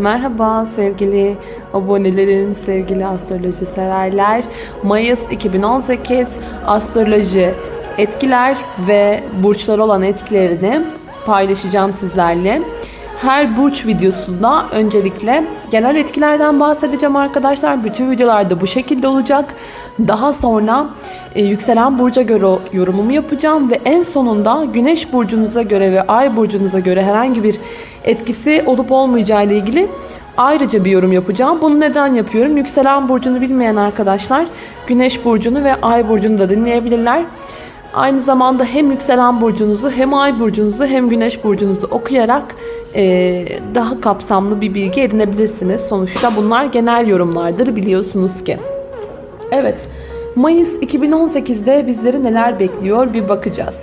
Merhaba sevgili abonelerim, sevgili astroloji severler. Mayıs 2018 astroloji etkiler ve burçlar olan etkilerini paylaşacağım sizlerle. Her burç videosunda öncelikle genel etkilerden bahsedeceğim arkadaşlar. Bütün videolarda bu şekilde olacak. Daha sonra e, yükselen burca göre yorumumu yapacağım ve en sonunda güneş burcunuza göre ve ay burcunuza göre herhangi bir etkisi olup olmayacağı ile ilgili ayrıca bir yorum yapacağım. Bunu neden yapıyorum? Yükselen burcunu bilmeyen arkadaşlar güneş burcunu ve ay burcunu da dinleyebilirler. Aynı zamanda hem yükselen burcunuzu hem ay burcunuzu hem güneş burcunuzu okuyarak e, daha kapsamlı bir bilgi edinebilirsiniz. Sonuçta bunlar genel yorumlardır biliyorsunuz ki. Evet, Mayıs 2018'de bizleri neler bekliyor bir bakacağız.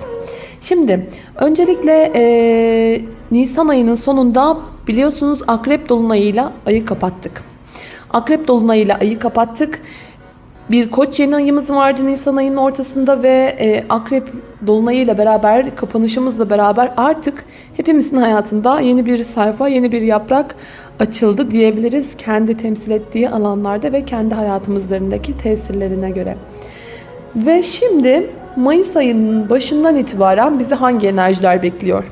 Şimdi öncelikle e, Nisan ayının sonunda biliyorsunuz Akrep Dolunay'ıyla ayı kapattık. Akrep Dolunay'ıyla ayı kapattık. Bir koç yeni ayımız vardı Nisan ayının ortasında ve e, Akrep Dolunay'ıyla beraber kapanışımızla beraber artık hepimizin hayatında yeni bir sayfa, yeni bir yaprak açıldı diyebiliriz. Kendi temsil ettiği alanlarda ve kendi hayatımızlarındaki tesirlerine göre. Ve şimdi Mayıs ayının başından itibaren bizi hangi enerjiler bekliyor?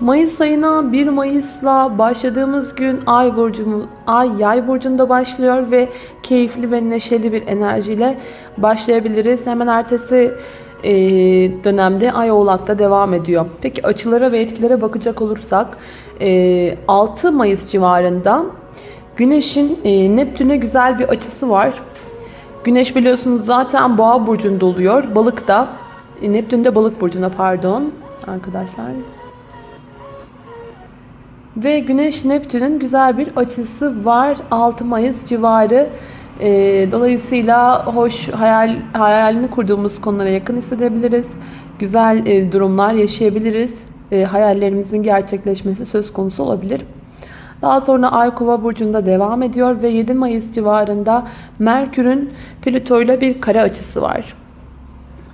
Mayıs ayına 1 Mayıs'la başladığımız gün Ay burcumuz Ay Yay burcunda başlıyor ve keyifli ve neşeli bir enerjiyle başlayabiliriz. Hemen ertesi e, dönemde Ay Oğlak'ta devam ediyor. Peki açılara ve etkilere bakacak olursak e, 6 Mayıs civarında Güneş'in e, Neptün'e güzel bir açısı var. Güneş biliyorsunuz zaten Boğa burcunda oluyor. Balık da e, Neptün de Balık burcuna pardon arkadaşlar. Ve Güneş Neptün'ün güzel bir açısı var 6 Mayıs civarı. E, dolayısıyla hoş hayal hayalini kurduğumuz konulara yakın hissedebiliriz. Güzel e, durumlar yaşayabiliriz. E, hayallerimizin gerçekleşmesi söz konusu olabilir. Daha sonra Ay Kova burcunda devam ediyor ve 7 Mayıs civarında Merkür'ün Plüto ile bir kare açısı var.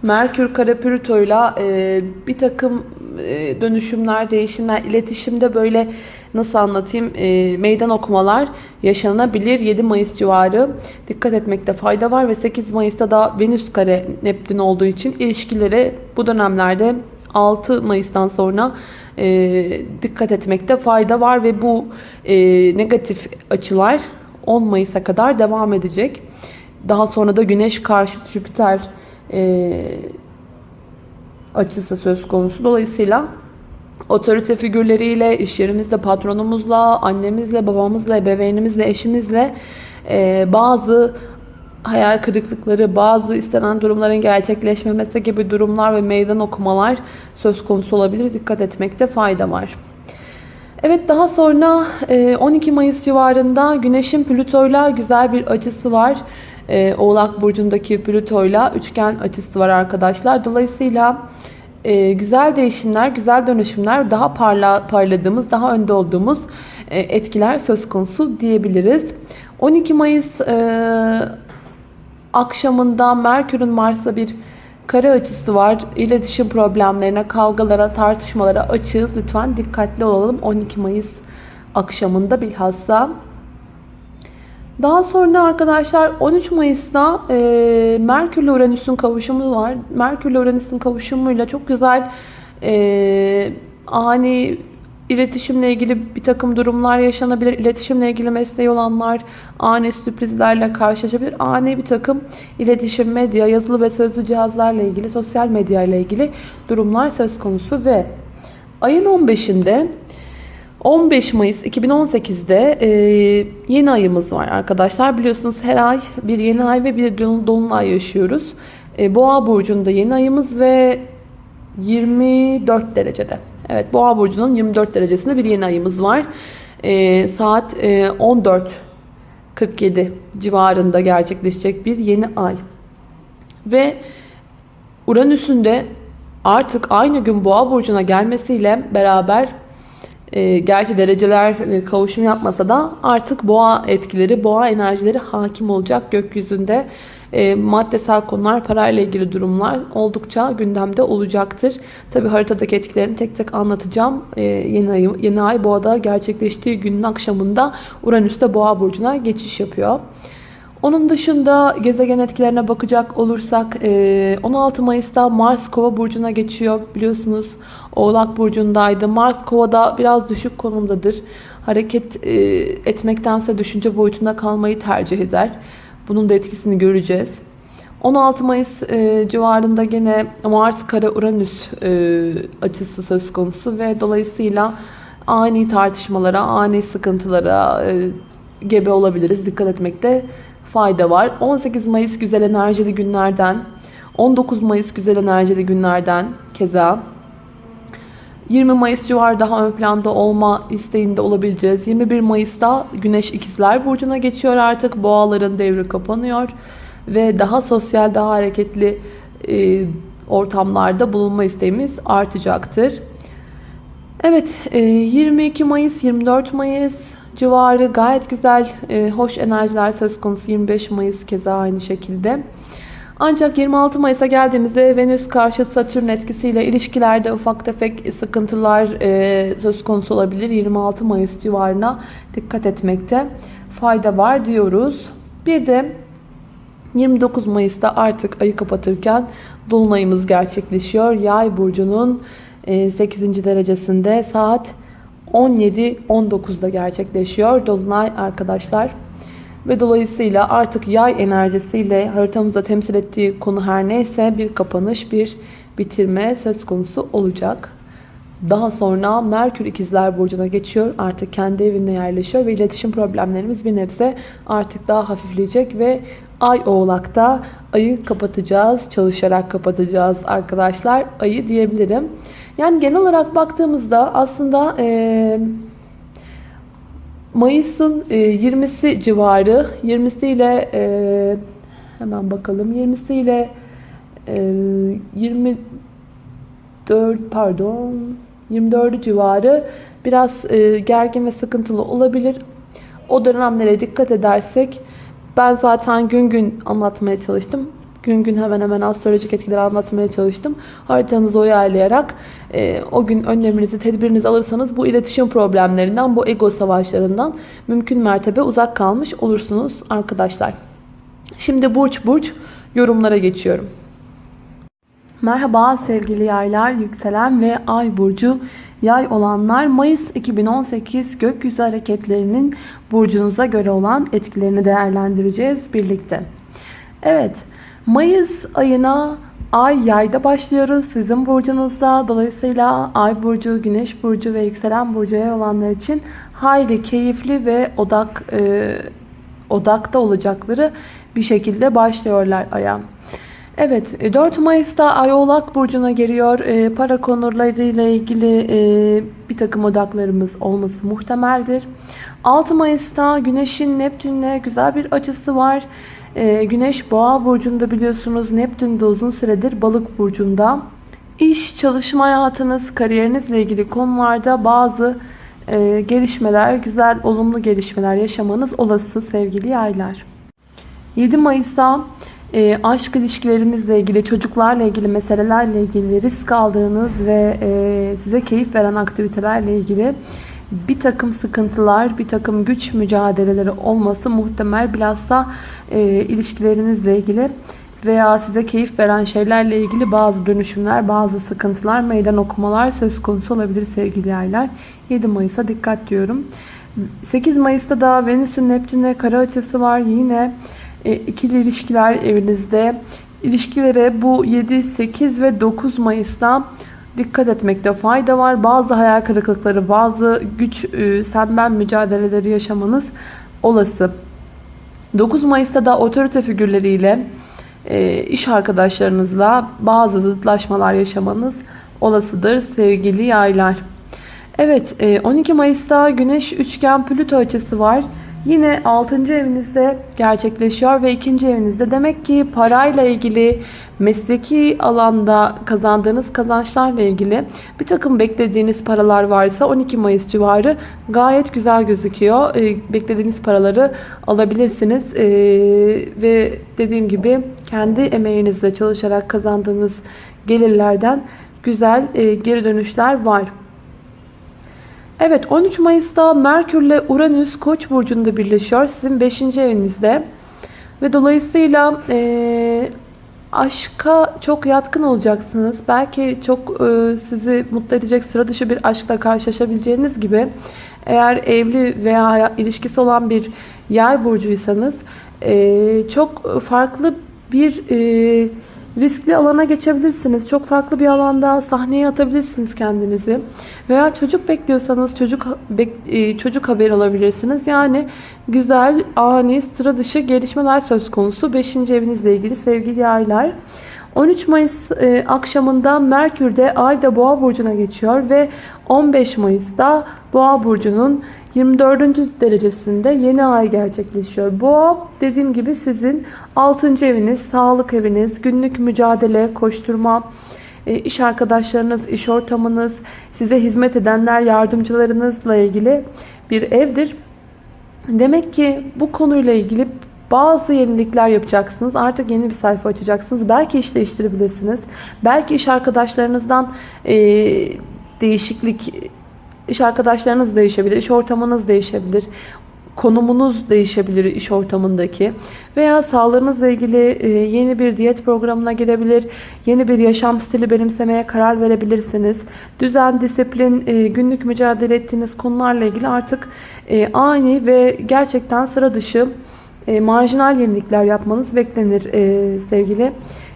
Merkür kare Plüto ile bir takım e, dönüşümler, değişimler, iletişimde böyle nasıl anlatayım e, meydan okumalar yaşanabilir. 7 Mayıs civarı dikkat etmekte fayda var ve 8 Mayıs'ta da Venüs kare Neptün olduğu için ilişkileri bu dönemlerde 6 Mayıs'tan sonra e, dikkat etmekte fayda var ve bu negatif açılar 10 Mayıs'a kadar devam edecek. Daha sonra da Güneş karşı Jüpiter açısı söz konusu. Dolayısıyla otorite figürleriyle, iş yerimizde patronumuzla, annemizle, babamızla, ebeveynimizle, eşimizle e, bazı hayal kırıklıkları, bazı istenen durumların gerçekleşmemesi gibi durumlar ve meydan okumalar söz konusu olabilir. Dikkat etmekte fayda var. Evet daha sonra 12 Mayıs civarında Güneş'in Plüto'yla güzel bir açısı var. Oğlak Burcu'ndaki Plüto'yla üçgen açısı var arkadaşlar. Dolayısıyla güzel değişimler, güzel dönüşümler, daha parla, parladığımız, daha önde olduğumuz etkiler söz konusu diyebiliriz. 12 Mayıs akşamında Merkür'ün Mars'la bir kare açısı var. İletişim problemlerine, kavgalara, tartışmalara açığız. Lütfen dikkatli olalım 12 Mayıs akşamında bilhassa. Daha sonra arkadaşlar 13 Mayıs'ta e, Merkür ile Uranüs'ün kavuşumu var. Merkür ile Uranüs'ün kavuşumuyla çok güzel e, ani İletişimle ilgili bir takım durumlar yaşanabilir. İletişimle ilgili mesleği olanlar ani sürprizlerle karşılaşabilir. Ani bir takım iletişim, medya, yazılı ve sözlü cihazlarla ilgili, sosyal medya ile ilgili durumlar söz konusu ve ayın 15'inde 15 Mayıs 2018'de e, yeni ayımız var arkadaşlar. Biliyorsunuz her ay bir yeni ay ve bir dolunay yaşıyoruz. E, Boğa burcunda yeni ayımız ve 24 derecede. Evet Boğa burcunun 24 derecesinde bir yeni ayımız var. E, saat e, 14.47 civarında gerçekleşecek bir yeni ay. Ve Uranüs'ün de artık aynı gün Boğa burcuna gelmesiyle beraber e, gerçi dereceler e, kavuşum yapmasa da artık boğa etkileri, boğa enerjileri hakim olacak gökyüzünde. e, maddesel konular, parayla ilgili durumlar oldukça gündemde olacaktır. Tabi haritadaki etkilerini tek tek anlatacağım. E, yeni, ay, yeni ay boğada gerçekleştiği günün akşamında Uranüs'te boğa burcuna geçiş yapıyor. Onun dışında gezegen etkilerine bakacak olursak 16 Mayıs'ta Mars Kova burcuna geçiyor. Biliyorsunuz Oğlak burcundaydı. Mars Kova'da biraz düşük konumdadır. Hareket etmektense düşünce boyutunda kalmayı tercih eder. Bunun da etkisini göreceğiz. 16 Mayıs civarında gene Mars Kara Uranüs açısı söz konusu ve dolayısıyla ani tartışmalara, ani sıkıntılara gebe olabiliriz. Dikkat etmekte fayda var. 18 Mayıs güzel enerjili günlerden, 19 Mayıs güzel enerjili günlerden keza 20 Mayıs civarı daha ön planda olma isteğinde olabileceğiz. 21 Mayıs'ta Güneş İkizler Burcu'na geçiyor artık. Boğaların devri kapanıyor. Ve daha sosyal, daha hareketli e, ortamlarda bulunma isteğimiz artacaktır. Evet, e, 22 Mayıs, 24 Mayıs civarı gayet güzel, e, hoş enerjiler söz konusu. 25 Mayıs keza aynı şekilde. Ancak 26 Mayıs'a geldiğimizde Venüs karşı Satürn etkisiyle ilişkilerde ufak tefek sıkıntılar e, söz konusu olabilir. 26 Mayıs civarına dikkat etmekte fayda var diyoruz. Bir de 29 Mayıs'ta artık ayı kapatırken Dolunayımız gerçekleşiyor. Yay burcunun 8. derecesinde saat 17-19'da gerçekleşiyor. Dolunay arkadaşlar. Ve dolayısıyla artık yay enerjisiyle haritamızda temsil ettiği konu her neyse bir kapanış, bir bitirme söz konusu olacak. Daha sonra Merkür ikizler burcuna geçiyor. Artık kendi evinde yerleşiyor ve iletişim problemlerimiz bir nebze artık daha hafifleyecek ve Ay oğlakta ayı kapatacağız. Çalışarak kapatacağız arkadaşlar. Ayı diyebilirim. Yani genel olarak baktığımızda aslında e, Mayıs'ın e, 20'si civarı 20'si ile e, hemen bakalım 20'si ile e, 24 pardon 24 civarı biraz e, gergin ve sıkıntılı olabilir. O dönemlere dikkat edersek ben zaten gün gün anlatmaya çalıştım. Gün gün hemen hemen astrolojik etkileri anlatmaya çalıştım. Haritanızı uyarlayarak e, o gün önleminizi, tedbirinizi alırsanız bu iletişim problemlerinden, bu ego savaşlarından mümkün mertebe uzak kalmış olursunuz arkadaşlar. Şimdi burç burç yorumlara geçiyorum. Merhaba sevgili yaylar, yükselen ve ay burcu yay olanlar Mayıs 2018 gökyüzü hareketlerinin burcunuza göre olan etkilerini değerlendireceğiz birlikte. Evet Mayıs ayına ay yayda başlıyoruz sizin burcunuzda dolayısıyla ay burcu güneş burcu ve yükselen burcu yay olanlar için hayli keyifli ve odak e, odakta olacakları bir şekilde başlıyorlar aya. Evet 4 e, Mayıs'ta Ay Oğlak Burcu'na giriyor. E, para konularıyla ilgili e, bir takım odaklarımız olması muhtemeldir. 6 Mayıs'ta Güneş'in Neptün'le güzel bir açısı var. E, Güneş Boğa Burcu'nda biliyorsunuz. Neptün de uzun süredir Balık Burcu'nda. İş, çalışma hayatınız, kariyerinizle ilgili konularda bazı e, gelişmeler, güzel, olumlu gelişmeler yaşamanız olası sevgili yaylar. 7 Mayıs'ta e, aşk ilişkilerinizle ilgili, çocuklarla ilgili meselelerle ilgili risk aldığınız ve e, size keyif veren aktivitelerle ilgili bir takım sıkıntılar, bir takım güç mücadeleleri olması muhtemel. Bilhassa e, ilişkilerinizle ilgili veya size keyif veren şeylerle ilgili bazı dönüşümler, bazı sıkıntılar, meydan okumalar söz konusu olabilir sevgili yaylar. 7 Mayıs'a dikkat diyorum. 8 Mayıs'ta da Venüs'ün Neptün'e kara açısı var. Yine e, ikili ilişkiler evinizde. İlişkilere bu 7, 8 ve 9 Mayıs'ta dikkat etmekte fayda var. Bazı hayal kırıklıkları, bazı güç e, sen ben mücadeleleri yaşamanız olası. 9 Mayıs'ta da otorite figürleriyle e, iş arkadaşlarınızla bazı zıtlaşmalar yaşamanız olasıdır sevgili yaylar. Evet 12 Mayıs'ta Güneş üçgen Plüto açısı var. Yine 6. evinizde gerçekleşiyor ve 2. evinizde demek ki parayla ilgili mesleki alanda kazandığınız kazançlarla ilgili bir takım beklediğiniz paralar varsa 12 Mayıs civarı gayet güzel gözüküyor. Ee, beklediğiniz paraları alabilirsiniz Ee, ve dediğim gibi kendi emeğinizle çalışarak kazandığınız gelirlerden güzel e, geri dönüşler var. Evet 13 Mayıs'ta Merkür ile Uranüs Koç burcunda birleşiyor. Sizin 5. evinizde. Ve dolayısıyla e, aşka çok yatkın olacaksınız. Belki çok e, sizi mutlu edecek sıra dışı bir aşkla karşılaşabileceğiniz gibi eğer evli veya ilişkisi olan bir yay burcuysanız e, çok farklı bir e, riskli alana geçebilirsiniz. Çok farklı bir alanda sahneye atabilirsiniz kendinizi. Veya çocuk bekliyorsanız çocuk bek, çocuk haber alabilirsiniz. Yani güzel, ani, sıra dışı gelişmeler söz konusu. 5. evinizle ilgili sevgili yaylar. 13 Mayıs e, akşamında Merkür'de Ay'da Boğa burcuna geçiyor ve 15 Mayıs'ta Boğa burcunun 24. derecesinde yeni ay gerçekleşiyor. Boğa dediğim gibi sizin 6. eviniz, sağlık eviniz, günlük mücadele, koşturma, e, iş arkadaşlarınız, iş ortamınız, size hizmet edenler, yardımcılarınızla ilgili bir evdir. Demek ki bu konuyla ilgili bazı yenilikler yapacaksınız. Artık yeni bir sayfa açacaksınız. Belki iş değiştirebilirsiniz. Belki iş arkadaşlarınızdan e, değişiklik İş arkadaşlarınız değişebilir, iş ortamınız değişebilir, konumunuz değişebilir iş ortamındaki veya sağlığınızla ilgili e, yeni bir diyet programına girebilir, yeni bir yaşam stili benimsemeye karar verebilirsiniz. Düzen, disiplin, e, günlük mücadele ettiğiniz konularla ilgili artık e, ani ve gerçekten sıra dışı marjinal yenilikler yapmanız beklenir sevgili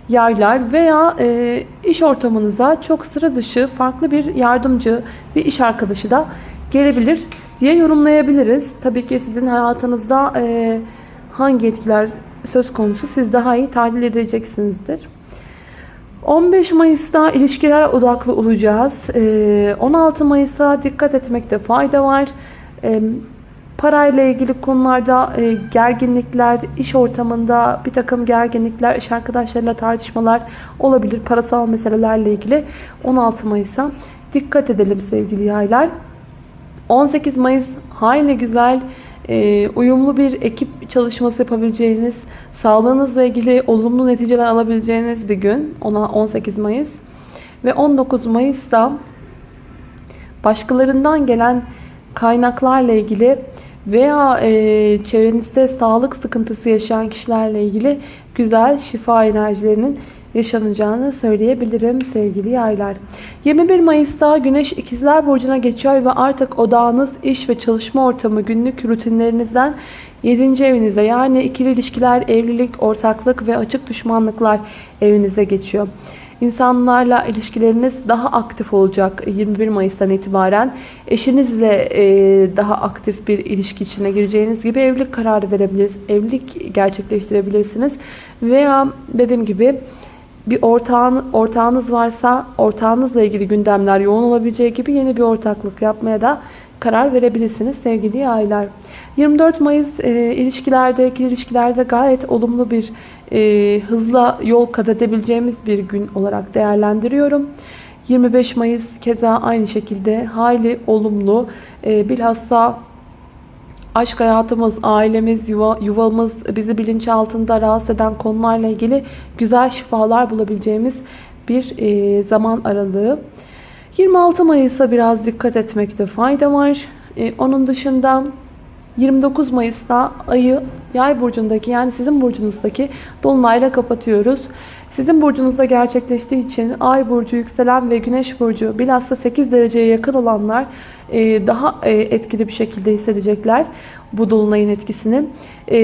yaylar veya e, iş ortamınıza çok sıra dışı farklı bir yardımcı, bir iş arkadaşı da gelebilir diye yorumlayabiliriz. Tabii ki sizin hayatınızda e, hangi etkiler söz konusu siz daha iyi tahlil edeceksinizdir. 15 Mayıs'ta ilişkiler odaklı olacağız. 16 Mayıs'a dikkat etmekte fayda var. Parayla ilgili konularda e, gerginlikler, iş ortamında bir takım gerginlikler, iş arkadaşlarıyla tartışmalar olabilir. Parasal meselelerle ilgili 16 Mayıs'a dikkat edelim sevgili yaylar. 18 Mayıs hayli güzel, e, uyumlu bir ekip çalışması yapabileceğiniz, sağlığınızla ilgili olumlu neticeler alabileceğiniz bir gün. Ona 18 Mayıs. Ve 19 Mayıs'ta başkalarından gelen kaynaklarla ilgili veya e, çevrenizde sağlık sıkıntısı yaşayan kişilerle ilgili güzel şifa enerjilerinin yaşanacağını söyleyebilirim sevgili yaylar. 21 Mayıs'ta Güneş İkizler Burcu'na geçiyor ve artık odağınız iş ve çalışma ortamı günlük rutinlerinizden 7. evinize yani ikili ilişkiler, evlilik, ortaklık ve açık düşmanlıklar evinize geçiyor. İnsanlarla ilişkileriniz daha aktif olacak 21 Mayıs'tan itibaren. Eşinizle e, daha aktif bir ilişki içine gireceğiniz gibi evlilik kararı verebilirsiniz. Evlilik gerçekleştirebilirsiniz. Veya dediğim gibi bir ortağın, ortağınız varsa ortağınızla ilgili gündemler yoğun olabileceği gibi yeni bir ortaklık yapmaya da karar verebilirsiniz sevgili yaylar. 24 Mayıs e, ilişkilerde, ikili ilişkilerde gayet olumlu bir e, hızla yol kat edebileceğimiz bir gün olarak değerlendiriyorum. 25 Mayıs keza aynı şekilde hayli olumlu. E, bilhassa aşk hayatımız, ailemiz, yuva, yuvamız, bizi bilinçaltında rahatsız eden konularla ilgili güzel şifalar bulabileceğimiz bir e, zaman aralığı. 26 Mayıs'a biraz dikkat etmekte fayda var. E, onun dışında 29 Mayıs'ta ayı yay burcundaki yani sizin burcunuzdaki dolunayla kapatıyoruz. Sizin burcunuzda gerçekleştiği için ay burcu, yükselen ve güneş burcu bilhassa 8 dereceye yakın olanlar e, daha e, etkili bir şekilde hissedecekler bu dolunayın etkisini. E,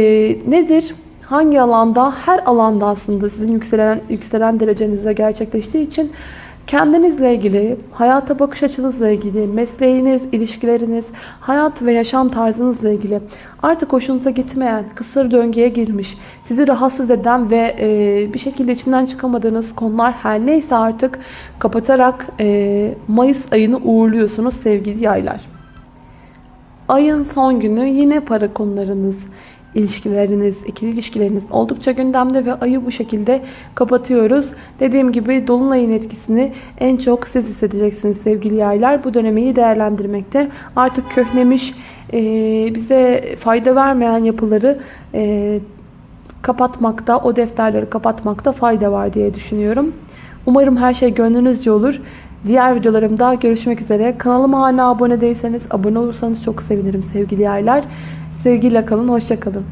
nedir? Hangi alanda? Her alanda aslında sizin yükselen yükselen derecenize gerçekleştiği için Kendinizle ilgili, hayata bakış açınızla ilgili, mesleğiniz, ilişkileriniz, hayat ve yaşam tarzınızla ilgili artık hoşunuza gitmeyen, kısır döngüye girmiş, sizi rahatsız eden ve e, bir şekilde içinden çıkamadığınız konular her neyse artık kapatarak e, Mayıs ayını uğurluyorsunuz sevgili yaylar. Ayın son günü yine para konularınız, ilişkileriniz, ikili ilişkileriniz oldukça gündemde ve ayı bu şekilde kapatıyoruz. Dediğim gibi dolunayın etkisini en çok siz hissedeceksiniz sevgili yaylar. Bu dönemi değerlendirmekte artık köhnemiş, e, bize fayda vermeyen yapıları e, kapatmakta, o defterleri kapatmakta fayda var diye düşünüyorum. Umarım her şey gönlünüzce olur. Diğer videolarımda görüşmek üzere. Kanalıma hala abone değilseniz abone olursanız çok sevinirim sevgili yaylar. Sevgiyle kalın, hoşça kalın.